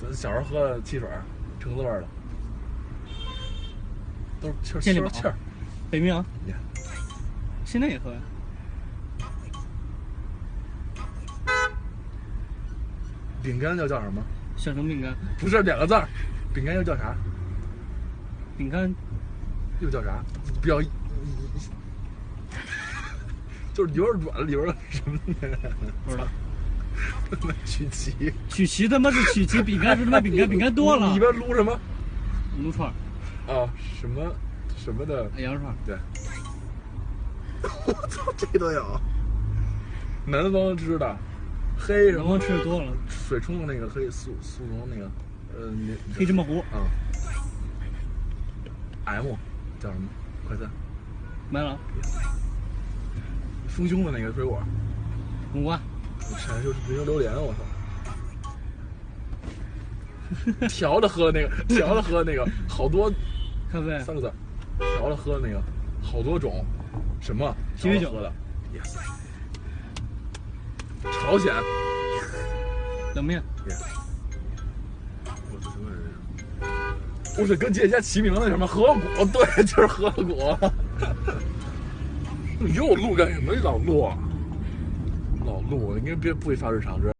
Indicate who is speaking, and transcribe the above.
Speaker 1: 咱小时候喝的汽水，橙子味儿的，都是气儿气儿。
Speaker 2: 北冰洋，
Speaker 1: 呀
Speaker 2: 现在也喝呀。
Speaker 1: 饼干又叫什么？
Speaker 2: 小城饼干，
Speaker 1: 不是两个字儿，饼干又叫啥？
Speaker 2: 饼干
Speaker 1: 又叫啥？比较，就是有点软，里边儿什么的？
Speaker 2: 不知道。
Speaker 1: 曲奇，
Speaker 2: 曲奇他妈是曲奇，饼干是他妈饼干，饼干多了
Speaker 1: 里。边撸什么？
Speaker 2: 撸串儿，
Speaker 1: 啊，什么什么的？
Speaker 2: 羊肉串，
Speaker 1: 对。我操，这都有。南方吃的，黑什么
Speaker 2: 南方吃的多了，
Speaker 1: 水冲的那个黑速速溶那个，呃，那
Speaker 2: 黑芝麻糊
Speaker 1: 啊。M 叫什么？快餐。
Speaker 2: 买了，
Speaker 1: 丰胸的那个水果，
Speaker 2: 木瓜，
Speaker 1: 全就是人榴莲，我操！调着喝的那个，调着喝的那个，好多
Speaker 2: 咖啡，
Speaker 1: 三个字，调着喝的那个，好多种，什么
Speaker 2: 鸡尾酒
Speaker 1: 喝的，yes，朝鲜
Speaker 2: 冷面
Speaker 1: ，，yes，我这什么人？不是跟姐家齐名的什么河谷？对，就是河谷。你给我录干什么？老陆，老陆，你应该别不会发日常，知道